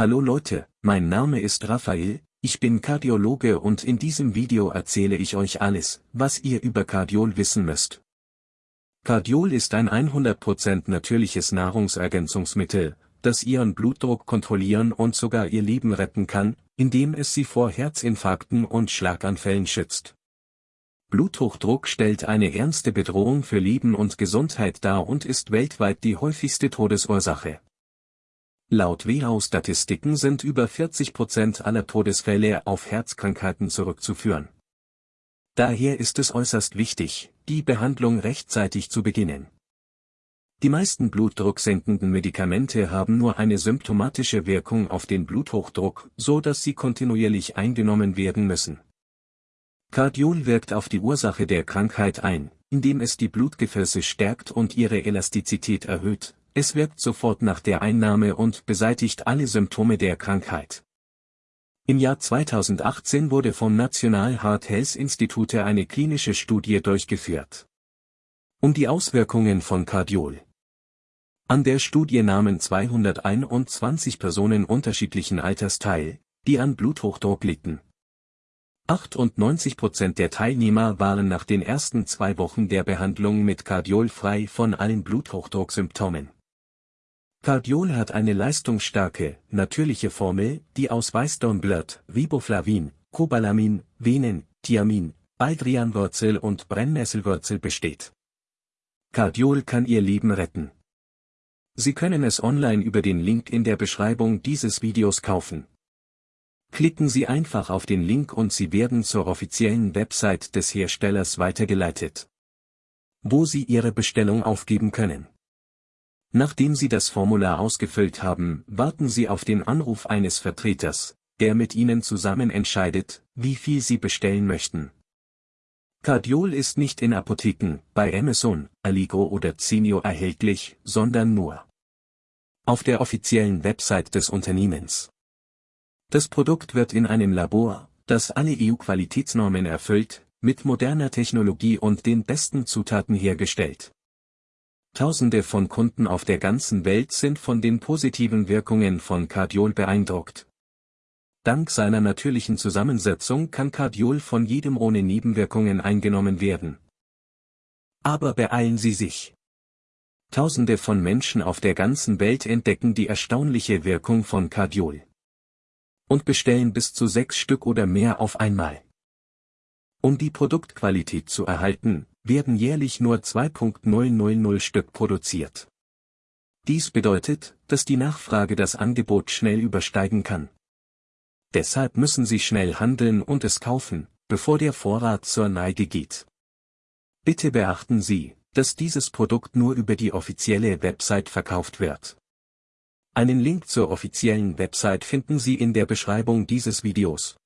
Hallo Leute, mein Name ist Raphael, ich bin Kardiologe und in diesem Video erzähle ich euch alles, was ihr über Kardiol wissen müsst. Kardiol ist ein 100% natürliches Nahrungsergänzungsmittel, das ihren Blutdruck kontrollieren und sogar ihr Leben retten kann, indem es sie vor Herzinfarkten und Schlaganfällen schützt. Bluthochdruck stellt eine ernste Bedrohung für Leben und Gesundheit dar und ist weltweit die häufigste Todesursache. Laut WHO-Statistiken sind über 40 Prozent aller Todesfälle auf Herzkrankheiten zurückzuführen. Daher ist es äußerst wichtig, die Behandlung rechtzeitig zu beginnen. Die meisten blutdrucksenkenden Medikamente haben nur eine symptomatische Wirkung auf den Bluthochdruck, so dass sie kontinuierlich eingenommen werden müssen. Cardiol wirkt auf die Ursache der Krankheit ein, indem es die Blutgefäße stärkt und ihre Elastizität erhöht, es wirkt sofort nach der Einnahme und beseitigt alle Symptome der Krankheit. Im Jahr 2018 wurde vom National Heart Health Institute eine klinische Studie durchgeführt. Um die Auswirkungen von Cardiol. An der Studie nahmen 221 Personen unterschiedlichen Alters teil, die an Bluthochdruck litten. 98% der Teilnehmer waren nach den ersten zwei Wochen der Behandlung mit Cardiol frei von allen Bluthochdrucksymptomen. Cardiol hat eine leistungsstarke, natürliche Formel, die aus Weißdornblatt, Riboflavin, Cobalamin, Venen, Thiamin, Baldrianwurzel und Brennnesselwurzel besteht. Cardiol kann Ihr Leben retten. Sie können es online über den Link in der Beschreibung dieses Videos kaufen. Klicken Sie einfach auf den Link und Sie werden zur offiziellen Website des Herstellers weitergeleitet. Wo Sie Ihre Bestellung aufgeben können. Nachdem Sie das Formular ausgefüllt haben, warten Sie auf den Anruf eines Vertreters, der mit Ihnen zusammen entscheidet, wie viel Sie bestellen möchten. Cardiol ist nicht in Apotheken, bei Amazon, Allegro oder Zenio erhältlich, sondern nur auf der offiziellen Website des Unternehmens. Das Produkt wird in einem Labor, das alle EU-Qualitätsnormen erfüllt, mit moderner Technologie und den besten Zutaten hergestellt. Tausende von Kunden auf der ganzen Welt sind von den positiven Wirkungen von Cardiol beeindruckt. Dank seiner natürlichen Zusammensetzung kann Cardiol von jedem ohne Nebenwirkungen eingenommen werden. Aber beeilen Sie sich. Tausende von Menschen auf der ganzen Welt entdecken die erstaunliche Wirkung von Cardiol. Und bestellen bis zu sechs Stück oder mehr auf einmal. Um die Produktqualität zu erhalten, werden jährlich nur 2.000 Stück produziert. Dies bedeutet, dass die Nachfrage das Angebot schnell übersteigen kann. Deshalb müssen Sie schnell handeln und es kaufen, bevor der Vorrat zur Neige geht. Bitte beachten Sie, dass dieses Produkt nur über die offizielle Website verkauft wird. Einen Link zur offiziellen Website finden Sie in der Beschreibung dieses Videos.